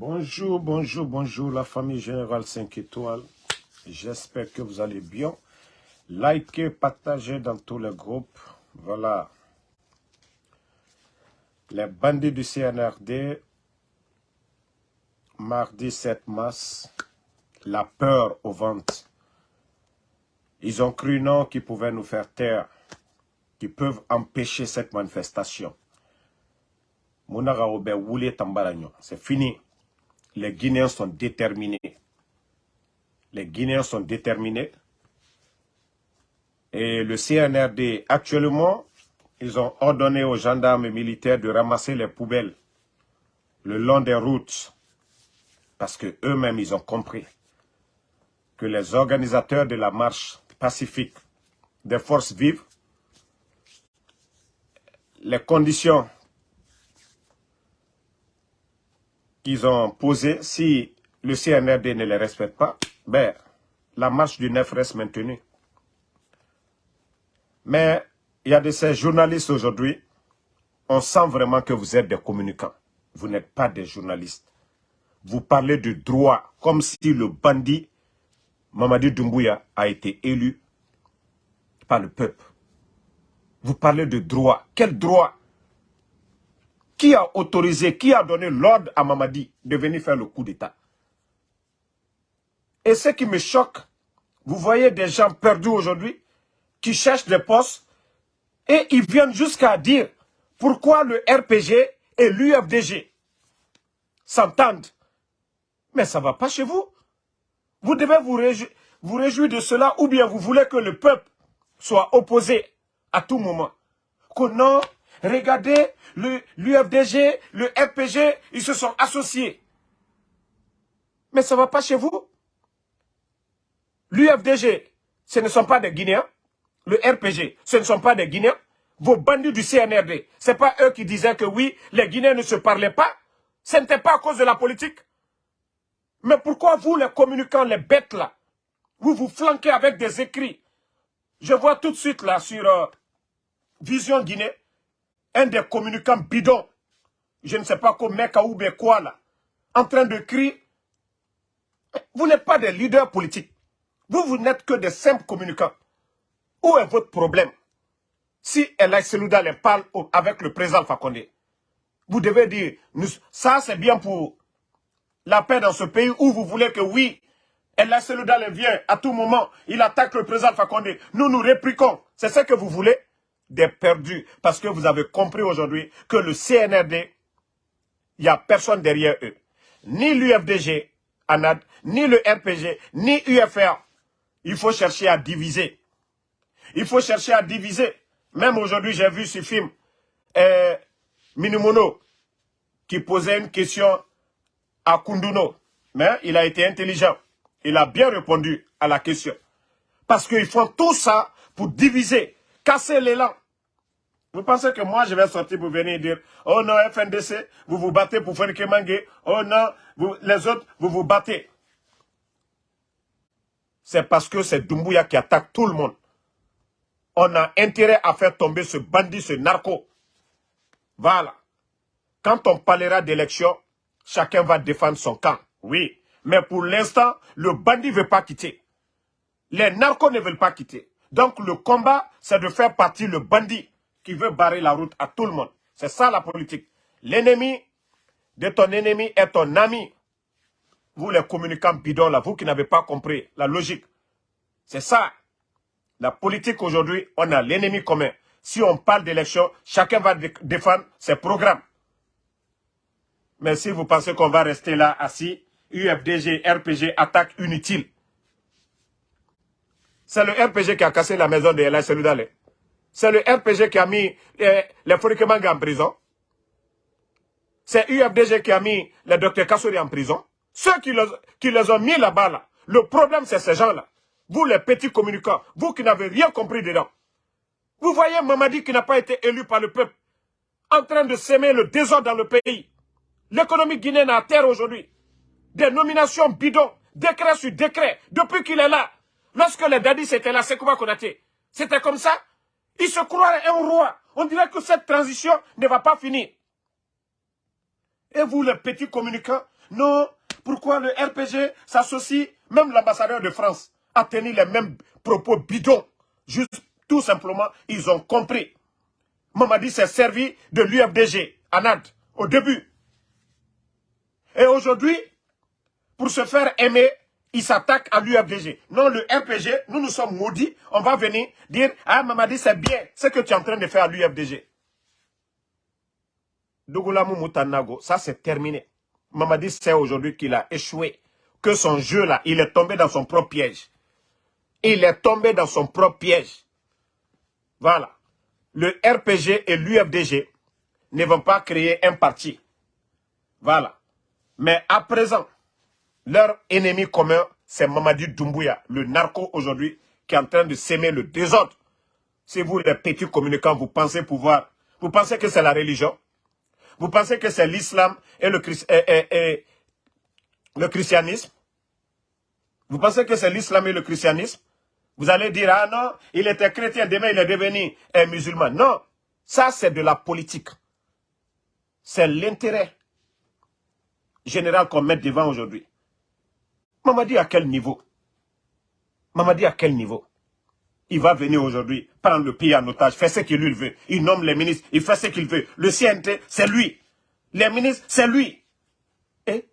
Bonjour, bonjour, bonjour la famille Générale 5 étoiles. J'espère que vous allez bien. Likez, partagez dans tous les groupes. Voilà. Les bandits du CNRD, mardi 7 mars, la peur au ventre. Ils ont cru non qu'ils pouvaient nous faire taire, qu'ils peuvent empêcher cette manifestation. C'est fini. Les Guinéens sont déterminés. Les Guinéens sont déterminés. Et le CNRD, actuellement, ils ont ordonné aux gendarmes militaires de ramasser les poubelles le long des routes. Parce que eux-mêmes, ils ont compris que les organisateurs de la marche pacifique des forces vives, les conditions qu'ils ont posées, si le CNRD ne les respecte pas, ben, la marche du 9 reste maintenue. Mais il y a de ces journalistes aujourd'hui, on sent vraiment que vous êtes des communicants. Vous n'êtes pas des journalistes. Vous parlez de droit comme si le bandit Mamadi Doumbouya a été élu par le peuple. Vous parlez de droit. Quel droit Qui a autorisé, qui a donné l'ordre à Mamadi de venir faire le coup d'État? Et ce qui me choque, vous voyez des gens perdus aujourd'hui qui cherchent des postes et ils viennent jusqu'à dire pourquoi le RPG et l'UFDG s'entendent. Mais ça ne va pas chez vous. Vous devez vous, vous réjouir de cela ou bien vous voulez que le peuple soit opposé à tout moment. Que non, regardez, l'UFDG, le, RPG, ils se sont associés. Mais ça ne va pas chez vous. L'UFDG, ce ne sont pas des Guinéens le RPG, ce ne sont pas des Guinéens. Vos bandits du CNRD, ce n'est pas eux qui disaient que oui, les Guinéens ne se parlaient pas. Ce n'était pas à cause de la politique. Mais pourquoi vous, les communicants, les bêtes là, vous vous flanquez avec des écrits? Je vois tout de suite là sur euh, Vision Guinée, un des communicants bidons, je ne sais pas quoi, Meka ou quoi là, en train de crier. Vous n'êtes pas des leaders politiques. Vous, vous n'êtes que des simples communicants. Où est votre problème? Si El Selouda les parle avec le président Fakonde, vous devez dire, ça c'est bien pour la paix dans ce pays où vous voulez que oui, El Selouda vient à tout moment, il attaque le président Fakonde. Nous nous répliquons. C'est ce que vous voulez Des perdus. Parce que vous avez compris aujourd'hui que le CNRD, il n'y a personne derrière eux. Ni l'UFDG, ni le RPG, ni UFR. Il faut chercher à diviser. Il faut chercher à diviser. Même aujourd'hui, j'ai vu ce film, euh, Minimono, qui posait une question à Kunduno. Mais il a été intelligent. Il a bien répondu à la question. Parce qu'ils font tout ça pour diviser, casser l'élan. Vous pensez que moi, je vais sortir pour venir dire, oh non, FNDC, vous vous battez pour faire Kemangue, oh non, les autres, vous vous battez. C'est parce que c'est Dumbuya qui attaque tout le monde on a intérêt à faire tomber ce bandit, ce narco. Voilà. Quand on parlera d'élection, chacun va défendre son camp. Oui. Mais pour l'instant, le bandit ne veut pas quitter. Les narcos ne veulent pas quitter. Donc le combat, c'est de faire partie le bandit qui veut barrer la route à tout le monde. C'est ça la politique. L'ennemi de ton ennemi est ton ami. Vous les communicants bidons là, vous qui n'avez pas compris la logique. C'est ça. La politique aujourd'hui, on a l'ennemi commun. Si on parle d'élection, chacun va défendre ses programmes. Mais si vous pensez qu'on va rester là assis, UFDG, RPG, attaque inutile. C'est le RPG qui a cassé la maison de Ella Seludale. C'est le RPG qui a mis eh, les Forikemanga en prison. C'est UFDG qui a mis les docteurs Kassouri en prison. Ceux qui les, les ont mis là-bas, là, le problème c'est ces gens-là. Vous les petits communicants, vous qui n'avez rien compris dedans. Vous voyez Mamadi qui n'a pas été élu par le peuple, en train de s'aimer le désordre dans le pays. L'économie guinéenne à terre aujourd'hui. Des nominations bidons, décret sur décret, depuis qu'il est là. Lorsque les dadis étaient là, c'est qu'on a été. C'était comme ça? Il se croit un roi. On dirait que cette transition ne va pas finir. Et vous, les petits communicants, non, pourquoi le RPG s'associe, même l'ambassadeur de France a tenu les mêmes propos bidons? Juste, tout simplement, ils ont compris. Mamadi s'est servi de l'UFDG, Anad, au début. Et aujourd'hui, pour se faire aimer, il s'attaque à l'UFDG. Non, le RPG, nous nous sommes maudits. On va venir dire, ah Mamadi, c'est bien ce que tu es en train de faire à l'UFDG. Dougoulamu Moutanago, ça c'est terminé. Mamadi sait aujourd'hui qu'il a échoué. Que son jeu là, il est tombé dans son propre piège. Il est tombé dans son propre piège. Voilà. Le RPG et l'UFDG ne vont pas créer un parti. Voilà. Mais à présent, leur ennemi commun, c'est Mamadi Doumbouya, le narco aujourd'hui, qui est en train de s'aimer le désordre. Si vous, les petits communicants, vous pensez pouvoir, vous pensez que c'est la religion, vous pensez que c'est l'islam et le, le christianisme, vous pensez que c'est l'islam et le christianisme, vous allez dire, ah non, il était chrétien, demain il est devenu un musulman. Non, ça c'est de la politique. C'est l'intérêt général qu'on met devant aujourd'hui. Mamadi à quel niveau? Mamadi à quel niveau? Il va venir aujourd'hui prendre le pays en otage, faire ce qu'il veut. Il nomme les ministres, il fait ce qu'il veut. Le CNT, c'est lui. Les ministres, c'est lui. Et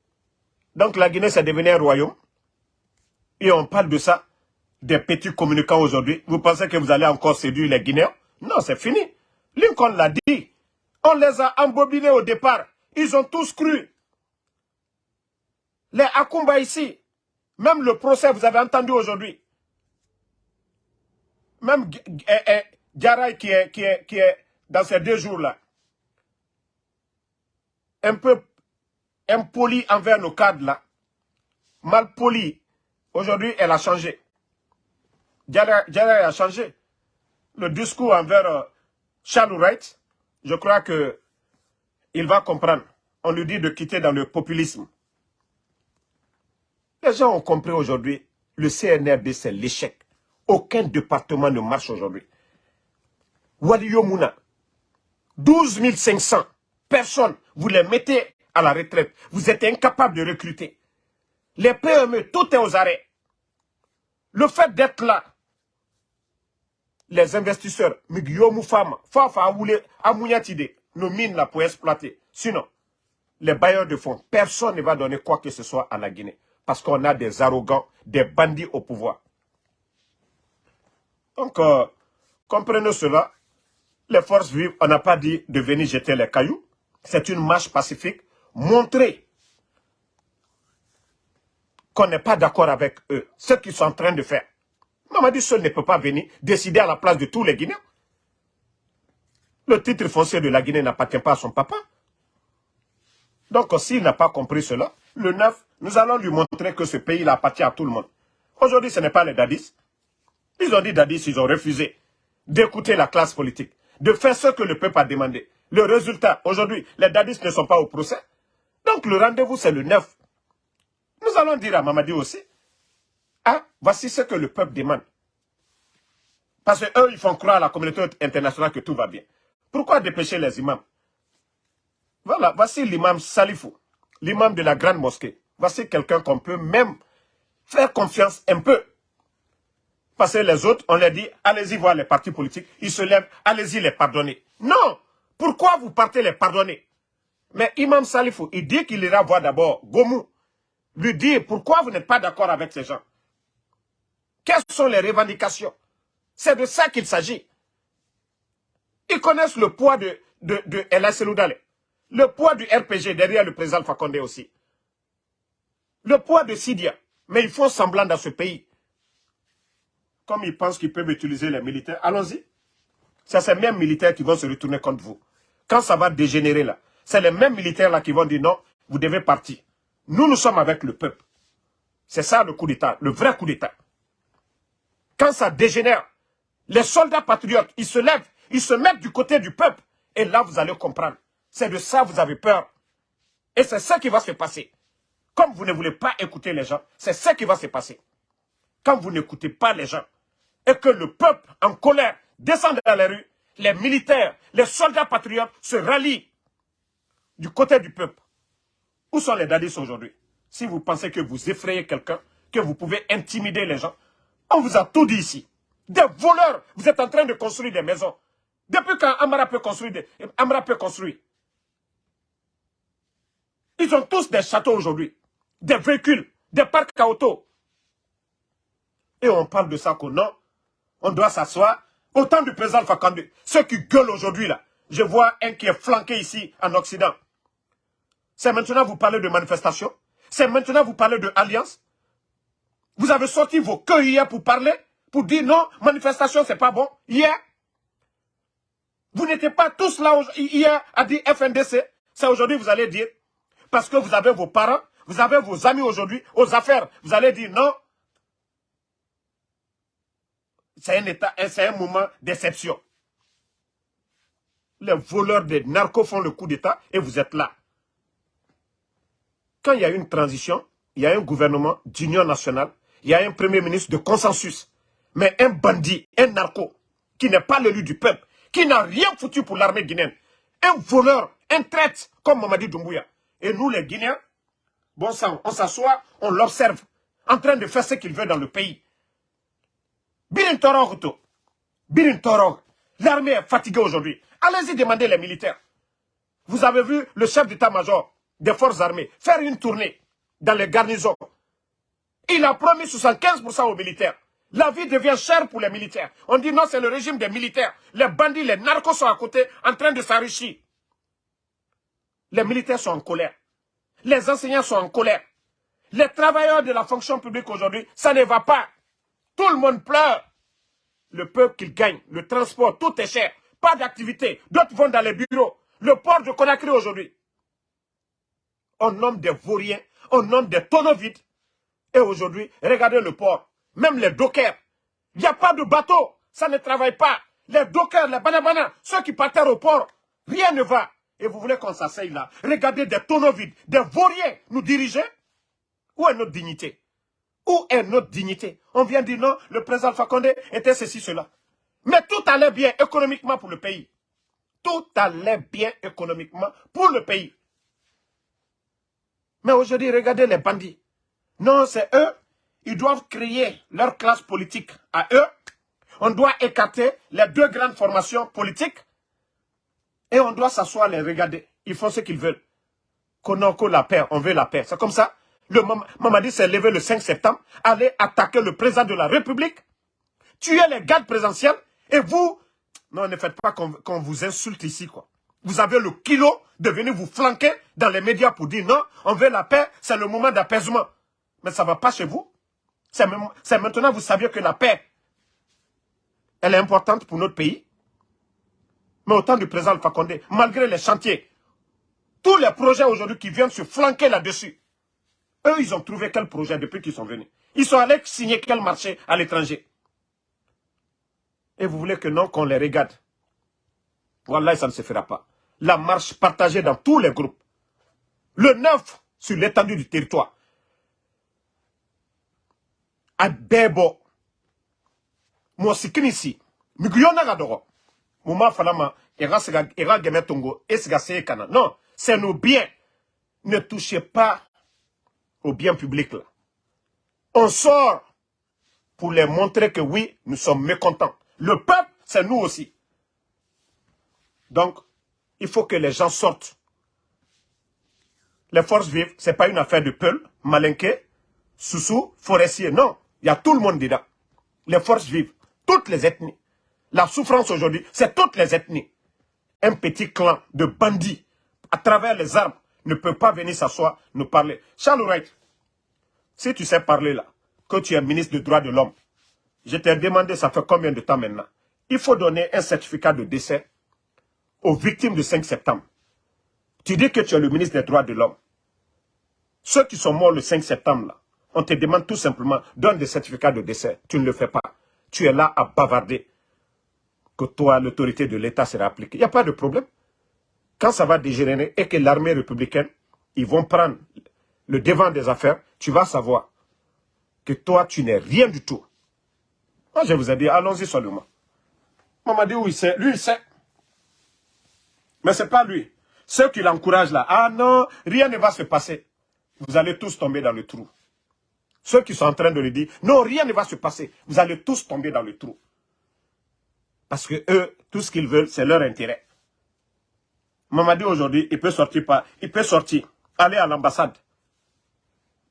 donc la Guinée, c'est devenu un royaume. Et on parle de ça, des petits communicants aujourd'hui. Vous pensez que vous allez encore séduire les Guinéens? Non, c'est fini. Lincoln l'a dit. On les a embobinés au départ. Ils ont tous cru. Les Akumba ici, même le procès, vous avez entendu aujourd'hui. Même Garay eh, qui est, qui, est, qui est dans ces deux jours-là, un peu impoli envers nos cadres là, mal poli, aujourd'hui elle a changé. Garay a changé. Le discours envers euh, Charles Wright, je crois que il va comprendre. On lui dit de quitter dans le populisme. Les gens ont compris aujourd'hui, le CNRD, c'est l'échec. Aucun département ne marche aujourd'hui. Wadi Mouna, 12 500 personnes, vous les mettez à la retraite. Vous êtes incapable de recruter. Les PME, tout est aux arrêts. Le fait d'être là, les investisseurs, Migyomu Fama, Fafa nos mines là pour exploiter. Sinon, les bailleurs de fonds, personne ne va donner quoi que ce soit à la Guinée parce qu'on a des arrogants, des bandits au pouvoir. Donc, euh, comprenez cela. Les forces vives, on n'a pas dit de venir jeter les cailloux. C'est une marche pacifique. Montrer qu'on n'est pas d'accord avec eux. Ce qu'ils sont en train de faire. Mamadi seul ne peut pas venir décider à la place de tous les Guinéens. Le titre foncier de la Guinée n'appartient pas à son papa. Donc, s'il n'a pas compris cela, le 9, nous allons lui montrer que ce pays appartient à tout le monde. Aujourd'hui, ce n'est pas les dadis. Ils ont dit dadis, ils ont refusé d'écouter la classe politique, de faire ce que le peuple a demandé. Le résultat, aujourd'hui, les dadis ne sont pas au procès. Donc le rendez-vous, c'est le 9. Nous allons dire à Mamadi aussi, ah, voici ce que le peuple demande. Parce qu'eux, ils font croire à la communauté internationale que tout va bien. Pourquoi dépêcher les imams? Voilà, voici l'imam Salifou l'imam de la grande mosquée. Voici quelqu'un qu'on peut même faire confiance un peu. Parce que les autres, on leur dit, allez-y voir les partis politiques, ils se lèvent, allez-y les pardonner. Non Pourquoi vous partez les pardonner? Mais Imam Salifou, il dit qu'il ira voir d'abord Gomou, lui dire pourquoi vous n'êtes pas d'accord avec ces gens? Quelles sont les revendications? C'est de ça qu'il s'agit. Ils connaissent le poids de, de, de El le poids du RPG derrière le président Fakonde aussi. Le poids de Sidia. Mais ils font semblant dans ce pays. Comme ils pensent qu'ils peuvent utiliser les militaires, allons-y. C'est ces mêmes militaires qui vont se retourner contre vous. Quand ça va dégénérer là, c'est les mêmes militaires là qui vont dire non, vous devez partir. Nous, nous sommes avec le peuple. C'est ça le coup d'État, le vrai coup d'État. Quand ça dégénère, les soldats patriotes, ils se lèvent, ils se mettent du côté du peuple. Et là, vous allez comprendre. C'est de ça que vous avez peur. Et c'est ça qui va se passer. Comme vous ne voulez pas écouter les gens, c'est ça qui va se passer. Quand vous n'écoutez pas les gens, et que le peuple en colère descend dans les rues, les militaires, les soldats patriotes se rallient du côté du peuple. Où sont les dadis aujourd'hui? Si vous pensez que vous effrayez quelqu'un, que vous pouvez intimider les gens, on vous a tout dit ici. Des voleurs, vous êtes en train de construire des maisons. Depuis quand Amara peut construire, Amara peut construire? Ils ont tous des châteaux aujourd'hui, des véhicules, des parcs à auto. Et on parle de ça qu'on non, on doit s'asseoir. Autant du président Fakande, ceux qui gueulent aujourd'hui là, je vois un qui est flanqué ici en Occident. C'est maintenant vous parlez de manifestation. C'est maintenant vous parlez de. Vous avez sorti vos queues hier pour parler, pour dire non, manifestation c'est pas bon. Hier, vous n'étiez pas tous là hier à dire FNDC. C'est aujourd'hui vous allez dire, parce que vous avez vos parents, vous avez vos amis aujourd'hui aux affaires. Vous allez dire non. C'est un état, c'est un moment d'exception. Les voleurs des narcos font le coup d'état et vous êtes là. Quand il y a une transition, il y a un gouvernement d'union nationale, il y a un premier ministre de consensus. Mais un bandit, un narco, qui n'est pas l'élu du peuple, qui n'a rien foutu pour l'armée guinéenne. Un voleur, un traître, comme Mamadi Doumbouya. Et nous, les Guinéens, bon sang, on s'assoit, on l'observe, en train de faire ce qu'il veut dans le pays. Birin Toro, Birin Toro, l'armée est fatiguée aujourd'hui. Allez-y demander les militaires. Vous avez vu le chef d'état-major des forces armées faire une tournée dans les garnisons. Il a promis 75% aux militaires. La vie devient chère pour les militaires. On dit non, c'est le régime des militaires. Les bandits, les narcos sont à côté en train de s'enrichir. Les militaires sont en colère. Les enseignants sont en colère. Les travailleurs de la fonction publique aujourd'hui, ça ne va pas. Tout le monde pleure. Le peuple qu'il gagne, le transport, tout est cher. Pas d'activité. D'autres vont dans les bureaux. Le port de Conakry aujourd'hui. On nomme des vauriens, on nomme des tonneaux vides. Et aujourd'hui, regardez le port. Même les dockers. Il n'y a pas de bateau. Ça ne travaille pas. Les dockers, les banabana, ceux qui partent au port, rien ne va. Et vous voulez qu'on s'asseye là Regardez des tonneaux vides, des vauriens nous diriger? Où est notre dignité? Où est notre dignité? On vient dire non, le président Fakonde était ceci, cela. Mais tout allait bien économiquement pour le pays. Tout allait bien économiquement pour le pays. Mais aujourd'hui, regardez les bandits. Non, c'est eux ils doivent créer leur classe politique à eux. On doit écarter les deux grandes formations politiques et on doit s'asseoir les regarder. Ils font ce qu'ils veulent. Konoko la paix, on veut la paix. C'est comme ça. Le Mamadi s'est levé le 5 septembre, aller attaquer le président de la République, tuer les gardes présidentiels et vous, non, ne faites pas qu'on vous insulte ici, quoi. Vous avez le kilo de venir vous flanquer dans les médias pour dire non, on veut la paix, c'est le moment d'apaisement. Mais ça ne va pas chez vous. C'est maintenant vous saviez que la paix, elle est importante pour notre pays. Mais au temps du président Fakonde, malgré les chantiers, tous les projets aujourd'hui qui viennent se flanquer là-dessus, eux, ils ont trouvé quel projet depuis qu'ils sont venus. Ils sont allés signer quel marché à l'étranger. Et vous voulez que non, qu'on les regarde. Voilà, ça ne se fera pas. La marche partagée dans tous les groupes. Le neuf sur l'étendue du territoire. Bɛɛ bɔ mɔgɔ si kini si migiyɔn na ka dɔgɔ mun b'a fana ma i ka sega i ka gɛmɛ tongo e non c'est nos biens ne touchez pas aux biens publics on sort pour les montrer que oui nous sommes mécontents le peuple c'est nous aussi donc il faut que les gens sortent les forces vives, c'est pas une affaire de Peul, Malinké, Soussou, Forestier, non. Il y a tout le monde dedans. Les forces vives, toutes les ethnies. La souffrance aujourd'hui, c'est toutes les ethnies. Un petit clan de bandits, à travers les armes, ne peut pas venir s'asseoir, nous parler. Charles Wright, si tu sais parler là, que tu es ministre des droits de l'homme, je t'ai demandé, ça fait combien de temps maintenant Il faut donner un certificat de décès aux victimes du 5 septembre. Tu dis que tu es le ministre des droits de l'homme. Ceux qui sont morts le 5 septembre, on te demande tout simplement, donne des certificats de décès. Tu ne le fais pas. Tu es là à bavarder. Que toi, l'autorité de l'État sera appliquée. Il n'y a pas de problème. Quand ça va dégénérer et que l'armée républicaine, ils vont prendre le devant des affaires, tu vas savoir que toi, tu n'es rien du tout. Moi, je vous ai dit, allons-y seulement. Maman dit, oui, c'est lui, il sait. Mais ce n'est pas lui. ceux qui l'encouragent là, ah non, rien ne va se passer. Vous allez tous tomber dans le trou. Ceux qui sont en train de le dire, non, rien ne va se passer. Vous allez tous tomber dans le trou. Parce que eux, tout ce qu'ils veulent, c'est leur intérêt. Mamadi aujourd'hui, il peut sortir pas, il peut sortir, aller à l'ambassade.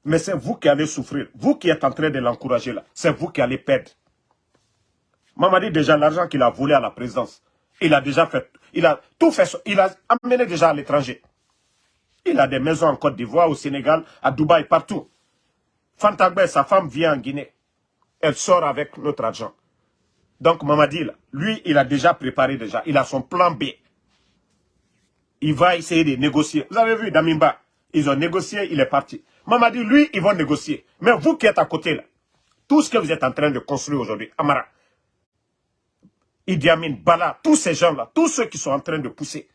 Mais c'est vous qui allez souffrir. Vous qui êtes en train de l'encourager là, c'est vous qui allez perdre. Mamadi, déjà, l'argent qu'il a volé à la présidence, il a déjà fait, il a tout fait, il a amené déjà à l'étranger. Il a des maisons en Côte d'Ivoire, au Sénégal, à Dubaï, partout. Fantagbe, sa femme vient en Guinée. Elle sort avec notre argent. Donc Mamadi, lui, il a déjà préparé déjà. Il a son plan B. Il va essayer de négocier. Vous avez vu Damimba, ils ont négocié, il est parti. Mamadi, lui, ils vont négocier. Mais vous qui êtes à côté là, tout ce que vous êtes en train de construire aujourd'hui, Amara, Idi Amin, Bala, tous ces gens-là, tous ceux qui sont en train de pousser.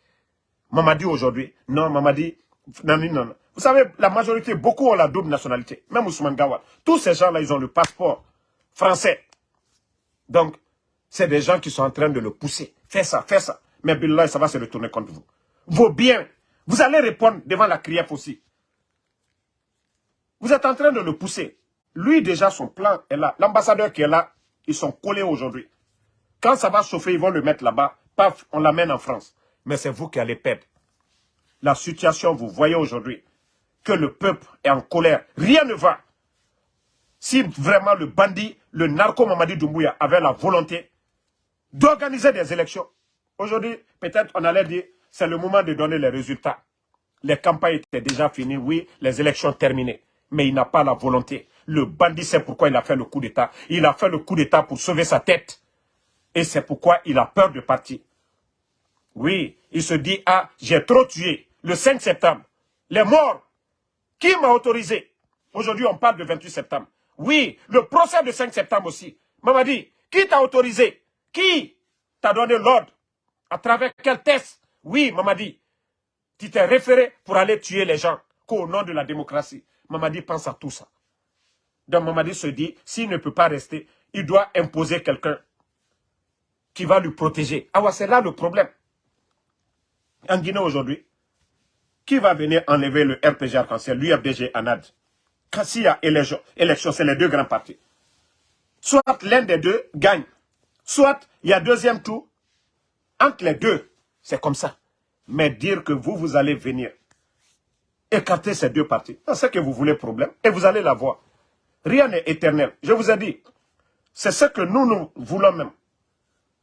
Mamadi aujourd'hui, non, Mamadi, non, non, non. Vous savez, la majorité, beaucoup ont la double nationalité. Même Ousmane Gawal. Tous ces gens-là, ils ont le passeport français. Donc, c'est des gens qui sont en train de le pousser. Fais ça, fais ça. Mais Billah, ça va se retourner contre vous. Vos biens, vous allez répondre devant la CRIEF aussi. Vous êtes en train de le pousser. Lui, déjà, son plan est là. L'ambassadeur qui est là, ils sont collés aujourd'hui. Quand ça va chauffer, ils vont le mettre là-bas. Paf, on l'amène en France. Mais c'est vous qui allez perdre. La situation, vous voyez aujourd'hui, que le peuple est en colère. Rien ne va. Si vraiment le bandit, le narco Mamadi Doumbouya avait la volonté d'organiser des élections, aujourd'hui, peut-être on allait dire, c'est le moment de donner les résultats. Les campagnes étaient déjà finies, oui, les élections terminées. Mais il n'a pas la volonté. Le bandit sait pourquoi il a fait le coup d'État. Il a fait le coup d'État pour sauver sa tête. Et c'est pourquoi il a peur de partir. Oui, il se dit, ah, j'ai trop tué. Le 5 septembre, les morts. Qui m'a autorisé? Aujourd'hui, on parle de 28 septembre. Oui, le procès de 5 septembre aussi. Mamadi, qui t'a autorisé? Qui t'a donné l'ordre? À travers quel test? Oui, Mamadi, tu t'es référé pour aller tuer les gens qu'au nom de la démocratie. Mamadi pense à tout ça. Donc Mamadi se dit, s'il ne peut pas rester, il doit imposer quelqu'un qui va lui protéger. Ah ouais, c'est là le problème. En Guinée aujourd'hui, qui va venir enlever le RPG Arc-en-Ciel, l'UFDG ANAD Quand s'il y a élection c'est les deux grands partis. Soit l'un des deux gagne, soit il y a deuxième tour. Entre les deux, c'est comme ça. Mais dire que vous, vous allez venir écarter ces deux partis, c'est que vous voulez problème et vous allez l'avoir. Rien n'est éternel. Je vous ai dit, c'est ce que nous, nous voulons même.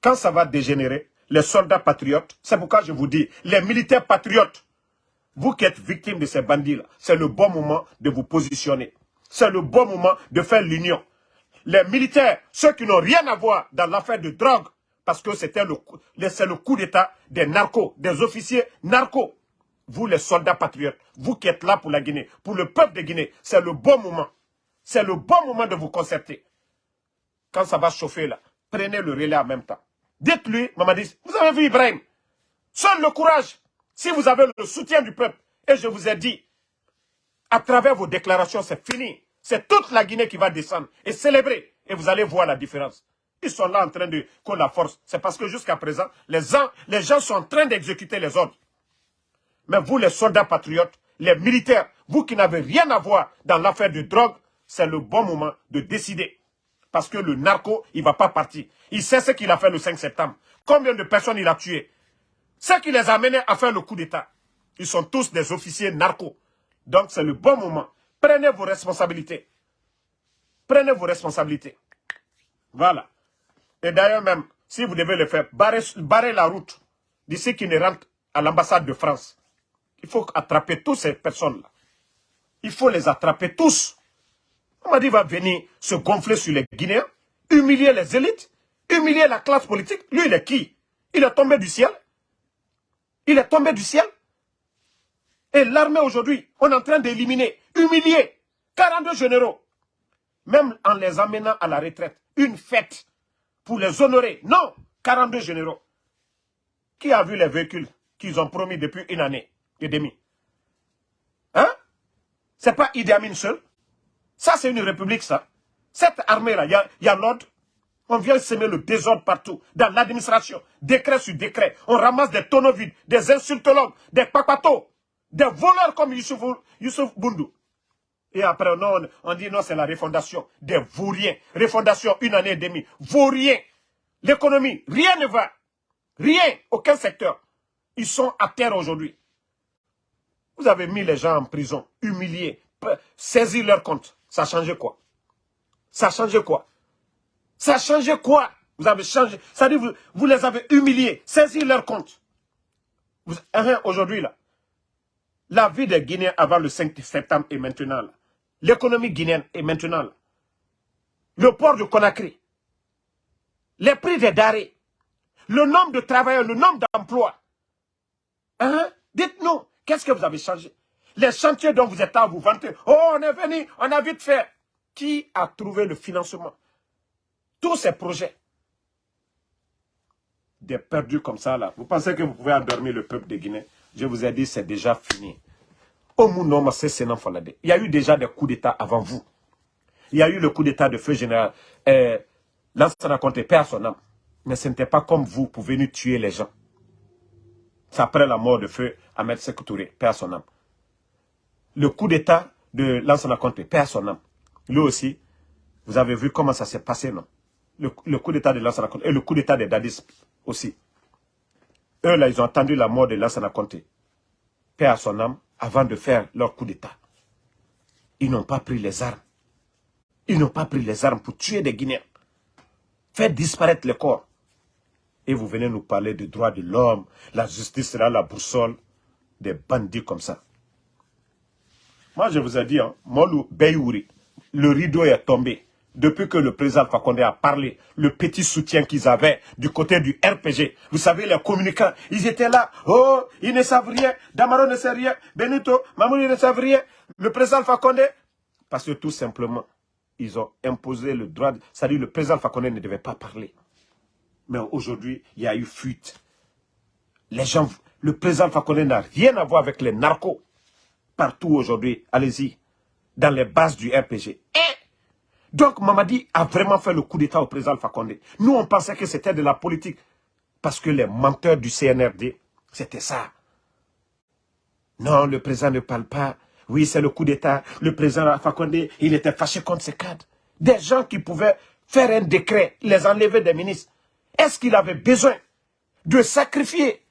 Quand ça va dégénérer, les soldats patriotes, c'est pourquoi je vous dis, les militaires patriotes, vous qui êtes victimes de ces bandits-là, c'est le bon moment de vous positionner. C'est le bon moment de faire l'union. Les militaires, ceux qui n'ont rien à voir dans l'affaire de drogue, parce que c'était le, c'est le coup d'état des narcos, des officiers narcos. Vous les soldats patriotes, vous qui êtes là pour la Guinée, pour le peuple de Guinée, c'est le bon moment. C'est le bon moment de vous concerter. Quand ça va chauffer là, prenez le relais en même temps. Dites-lui, Mamadi, vous avez vu Ibrahim, seul le courage, si vous avez le soutien du peuple, et je vous ai dit, à travers vos déclarations, c'est fini. C'est toute la Guinée qui va descendre et célébrer. Et vous allez voir la différence. Ils sont là en train de qu'on la force. C'est parce que jusqu'à présent, les gens, les gens sont en train d'exécuter les ordres. Mais vous, les soldats patriotes, les militaires, vous qui n'avez rien à voir dans l'affaire de drogue, c'est le bon moment de décider. Parce que le narco, il ne va pas partir. Il sait ce qu'il a fait le 5 septembre. Combien de personnes il a tué Ce qui les a amenés à faire le coup d'État. Ils sont tous des officiers narcos. Donc c'est le bon moment. Prenez vos responsabilités. Prenez vos responsabilités. Voilà. Et d'ailleurs même, si vous devez le faire, barrez, la route d'ici qui ne rentre à l'ambassade de France. Il faut attraper toutes ces personnes-là. Il faut les attraper tous. Mamadi va venir se gonfler sur les Guinéens, humilier les élites, humilier la classe politique. Lui, il est qui? Il est tombé du ciel? Il est tombé du ciel? Et l'armée aujourd'hui, on est en train d'éliminer, humilier 42 généraux. Même en les amenant à la retraite. Une fête pour les honorer. Non, 42 généraux. Qui a vu les véhicules qu'ils ont promis depuis une année et demie? Hein? C'est pas Idi Amin seul. Ça, c'est une république, ça. Cette armée-là, il y a, l'ordre. On vient semer le désordre partout, dans l'administration, décret sur décret. On ramasse des tonneaux vides, des insultologues, des papatos, des voleurs comme Youssouf, Youssouf Boundou. Et après, non, on dit non, c'est la refondation des vauriens. Refondation, une année et demie. Vauriens. L'économie, rien ne va. Rien, aucun secteur. Ils sont à terre aujourd'hui. Vous avez mis les gens en prison, humiliés, saisir leur compte. Ça a changé quoi? Ça a changé quoi? Ça a changé quoi? Vous avez changé. Ça dit, vous, vous les avez humiliés, saisir leur compte. Hein, aujourd'hui, là, la vie des Guinéens avant le 5 septembre est maintenant là. L'économie guinéenne est maintenant là. Le port de Conakry. Les prix des darés. Le nombre de travailleurs, le nombre d'emplois. Hein? Dites-nous, qu'est-ce que vous avez changé? Les chantiers dont vous êtes là, vous vantez. Oh, on est venu, on a vite fait. Qui a trouvé le financement? Tous ces projets. Des perdus comme ça, là. Vous pensez que vous pouvez endormir le peuple de Guinée? Je vous ai dit, c'est déjà fini. Il y a eu déjà des coups d'État avant vous. Il y a eu le coup d'État de feu général. Euh, Lansana Conté perd son âme. Mais ce n'était pas comme vous pour venir tuer les gens. C'est après la mort de feu Ahmed Sekoutouré, perd son âme. Le coup d'État de Lansana Conté perd son âme. Lui aussi, vous avez vu comment ça s'est passé, non? Le, coup d'État de Lansana Conté et le coup d'État des Dadis aussi. Eux, là, ils ont attendu la mort de Lansana Conté. Père son âme, avant de faire leur coup d'État. Ils n'ont pas pris les armes. Ils n'ont pas pris les armes pour tuer des Guinéens. Faire disparaître les corps. Et vous venez nous parler de droits de l'homme, la justice sera la boussole, des bandits comme ça. Moi, je vous ai dit, hein, Beyouri, le rideau est tombé depuis que le président Fakonde a parlé, le petit soutien qu'ils avaient du côté du RPG. Vous savez, les communicants, ils étaient là. Oh, ils ne savent rien. Damaro ne sait rien. Benito, Mamouni ne savent rien. Le président Fakonde, parce que tout simplement, ils ont imposé le droit. C'est-à-dire le président Fakonde ne devait pas parler. Mais aujourd'hui, il y a eu fuite. Les gens, le président Fakonde n'a rien à voir avec les narcos. Partout aujourd'hui, allez-y, dans les bases du RPG. Donc Mamadi a vraiment fait le coup d'état au président Fakonde. Nous, on pensait que c'était de la politique. Parce que les menteurs du CNRD, c'était ça. Non, le président ne parle pas. Oui, c'est le coup d'état. Le président Fakonde, il était fâché contre ses cadres. Des gens qui pouvaient faire un décret, les enlever des ministres. Est-ce qu'il avait besoin de sacrifier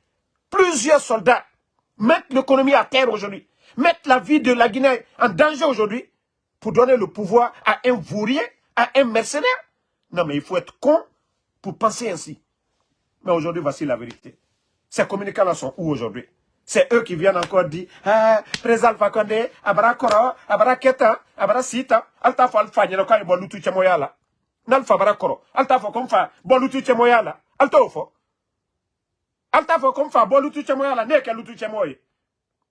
plusieurs soldats, mettre l'économie à terre aujourd'hui, mettre la vie de la Guinée en danger aujourd'hui? Pour donner le pouvoir à un vaurien, à un mercenaire. Non, mais il faut être con pour penser ainsi. Mais aujourd'hui, voici la vérité. Ces communicants-là sont où aujourd'hui? C'est eux qui viennent encore dire, ah, président Fakonde, abara koro, abara keta, abara sita, alta fa alfa nyelo kai bolutu chemoyala. Nalfa abara koro, alta fa konfa bolutu chemoyala. Alta ofo. Alta fa konfa bolutu chemoyala, ne ke lutu.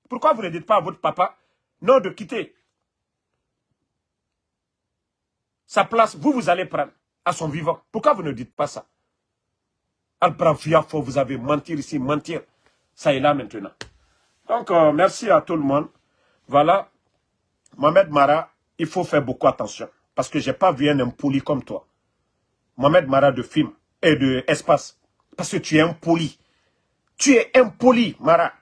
Pourquoi vous ne dites pas à votre papa, non de quitter sa place, vous, vous allez prendre à son vivant. Pourquoi vous ne dites pas ça? Al-Brafiafo, vous avez mentir ici, mentir. Ça est là maintenant. Donc, euh, merci à tout le monde. Voilà. Mohamed Mara, il faut faire beaucoup attention. Parce que je n'ai pas vu un impoli comme toi. Mohamed Mara de film et de espace. Parce que tu es impoli. Tu es impoli, Mara.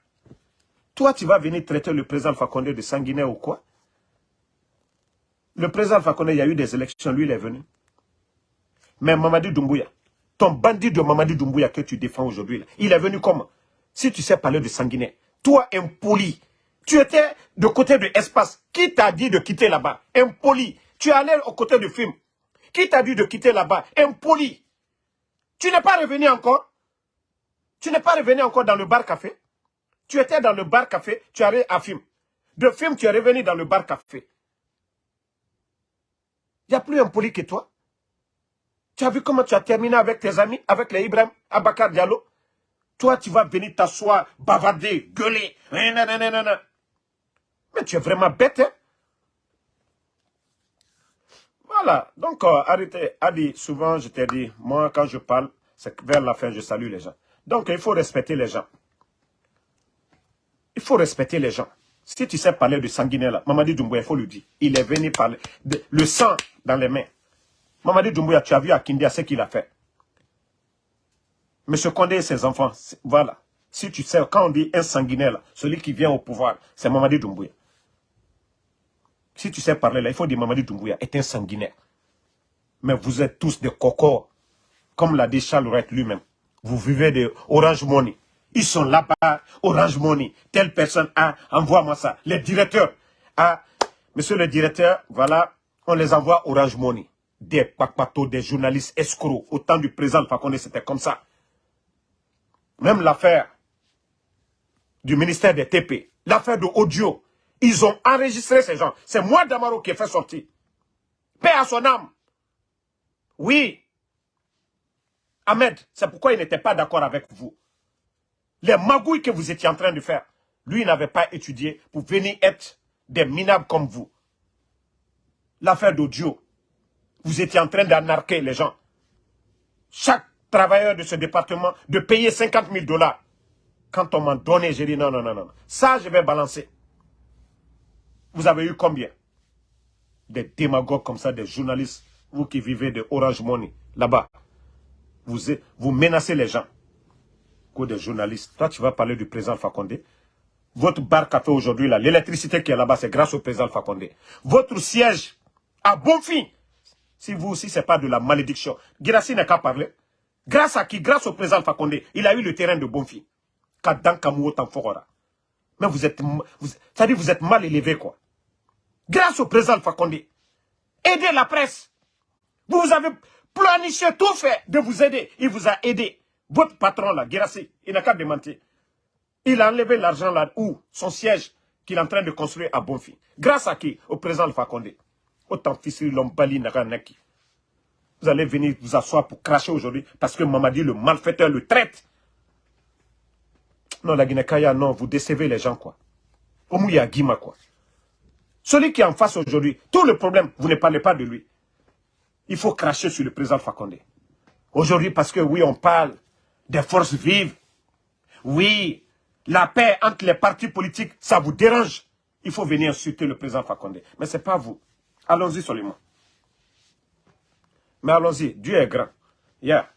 Toi, tu vas venir traiter le président Fakonde de sanguinaire ou quoi? Le président Fakone, il y a eu des élections, lui, il est venu. Mais Mamadi Doumbouya, ton bandit de Mamadi Doumbouya que tu défends aujourd'hui, il est venu comment? Si tu sais parler de sanguinaire, toi, impoli, tu étais de côté de espace. Qui t'a dit de quitter là-bas? Impoli. Tu es allé au côté du film. Qui t'a dit de quitter là-bas? Impoli. Tu n'es pas revenu encore? Tu n'es pas revenu encore dans le bar-café Tu étais dans le bar-café, tu es allé à film. De film, tu es revenu dans le bar-café. Il n'y a plus un poli que toi. Tu as vu comment tu as terminé avec tes amis, avec les Ibrahim, Abakar Diallo? Toi, tu vas venir t'asseoir, bavarder, gueuler. Mais tu es vraiment bête, hein? Voilà. Donc, euh, arrêtez. Souvent, je t'ai dit, moi, quand je parle, c'est vers la fin, je salue les gens. Donc, il faut respecter les gens. Il faut respecter les gens. Si tu sais parler de sanguinaire, là, Mamadi Doumbouya, il faut lui dire. Il est venu parler. De, le sang dans les mains. Mamadi Doumbouya, tu as vu à Kindia ce qu'il a fait. Monsieur Condé et ses enfants, voilà. Si tu sais, quand on dit un sanguinaire, celui qui vient au pouvoir, c'est Mamadi Doumbouya. Si tu sais parler là, il faut dire Mamadi Doumbouya est un sanguinaire. Mais vous êtes tous des cocos, comme l'a dit Charles lui-même. Vous vivez de Orange Money. Ils sont là-bas, Orange Money. Telle personne a, envoie-moi ça. Les directeurs, ah, monsieur le directeur, voilà, on les envoie Orange Money. Des pakpatos, des journalistes escrocs. Au temps du président Fakonde, c'était comme ça. Même l'affaire du ministère des TP, l'affaire de audio, ils ont enregistré ces gens. C'est moi, Damaro, qui ai fait sortir. Paix à son âme. Oui. Ahmed, c'est pourquoi il n'était pas d'accord avec vous. Les magouilles que vous étiez en train de faire, lui, il n'avait pas étudié pour venir être des minables comme vous. L'affaire d'audio, vous étiez en train d'anarquer les gens. Chaque travailleur de ce département de payer 50 000 dollars. Quand on m'a donné, j'ai dit non, non, non, non. Ça, je vais balancer. Vous avez eu combien? Des démagogues comme ça, des journalistes, vous qui vivez de Orange Money, là-bas. Vous, vous menacez les gens. Que des journalistes. Toi, tu vas parler du président Fakonde. Votre bar café aujourd'hui, l'électricité qui est là-bas, c'est grâce au président Fakonde. Votre siège, à bon fin, si vous aussi, ce n'est pas de la malédiction. Girassi n'a qu'à parler. Grâce à qui? Grâce au président Fakonde. Il a eu le terrain de Bonfi. Mais vous êtes, ça dit vous êtes mal élevé, quoi. Grâce au président Fakonde. Aidez la presse. Vous avez planifié tout fait de vous aider. Il vous a aidé. Votre patron, là, Girassi, il n'a qu'à démentir. Il a enlevé l'argent là où Son siège qu'il est en train de construire à Bonfi. Grâce à qui? Au président Fakonde. Autant l'homme bali Naranaki. Vous allez venir vous asseoir pour cracher aujourd'hui parce que Mamadi, le malfaiteur, le traite. Non, la Guinée-Kaya, non, vous décevez les gens, quoi. Omouya Guima, quoi. Celui qui est en face aujourd'hui, tout le problème, vous ne parlez pas de lui. Il faut cracher sur le président Fakonde. Aujourd'hui, parce que oui, on parle des forces vives. Oui, la paix entre les partis politiques, ça vous dérange. Il faut venir insulter le président Fakonde. Mais ce n'est pas vous. Allons-y seulement. Mais allons-y, Dieu est grand. Yeah.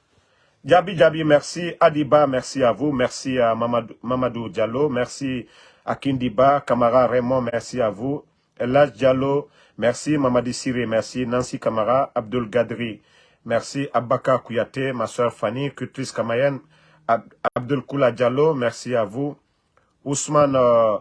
Djabi Djabi, merci. Adiba, merci à vous. Merci à Mamadou, Diallo. Merci à Kindiba. Kamara Raymond, merci à vous. Elaj Diallo, merci. Mamadi Siri, merci. Nancy Kamara. Abdul Gadri, merci. Abaka Kouyaté, ma soeur Fanny. Kutris Kamayen. Abdul Kula Diallo, merci à vous. Ousmane euh,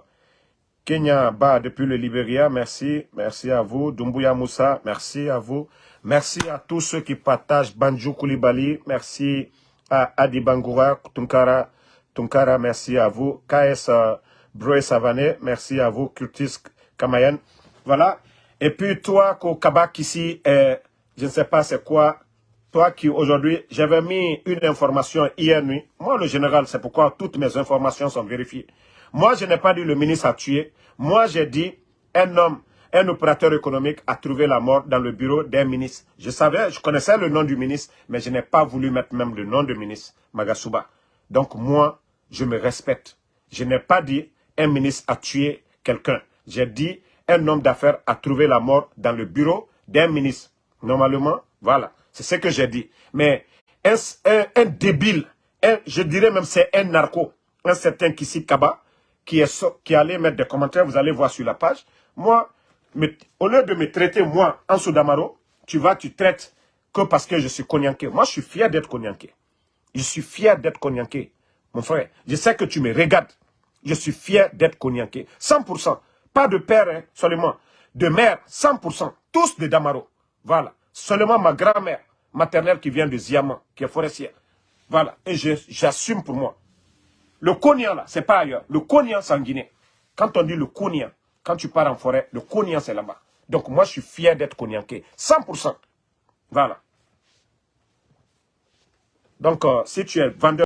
Kenya Ba, depuis le Libéria, merci. Merci à vous. Dumbuya Moussa, merci à vous. Merci à tous ceux qui partagent Banjou Koulibaly. Merci à Adi Bangoura, Tunkara, Tunkara, merci à vous. KS euh, Savané, merci à vous. Curtis Kamayen. Voilà. Et puis toi, Kabak ici, euh, je ne sais pas c'est quoi. Toi qui aujourd'hui, j'avais mis une information hier nuit. Moi, le général, c'est pourquoi toutes mes informations sont vérifiées. Moi, je n'ai pas dit le ministre a tué. Moi, j'ai dit un homme un opérateur économique a trouvé la mort dans le bureau d'un ministre. Je savais, je connaissais le nom du ministre, mais je n'ai pas voulu mettre même le nom du ministre, Magasuba. Donc moi, je me respecte. Je n'ai pas dit un ministre a tué quelqu'un. J'ai dit un homme d'affaires a trouvé la mort dans le bureau d'un ministre. Normalement, voilà, c'est ce que j'ai dit. Mais un, un, débile, je dirais même c'est un narco, un certain Kissi Kaba, qui, est, qui allait mettre des commentaires, vous allez voir sur la page. Moi, mais au lieu de me traiter, moi, en Soudamaro, tu vas, tu traites que parce que je suis Konyanké. Moi, je suis fier d'être Konyanké. Je suis fier d'être Konyanké. Mon frère, je sais que tu me regardes. Je suis fier d'être Konyanké. 100%. Pas de père hein, seulement. De mère, 100%. Tous de Damaro. Voilà. Seulement ma grand-mère maternelle qui vient de Ziaman, qui est forestière. Voilà. Et j'assume pour moi. Le Konyan, là, c'est pas ailleurs. Le Konyan sanguiné. Quand on dit le Konyan, quand tu pars en forêt, le Konyan, c'est là-bas. Donc moi, je suis fier d'être Konyanké. 100%. Voilà. Donc, euh, si tu es vendeur,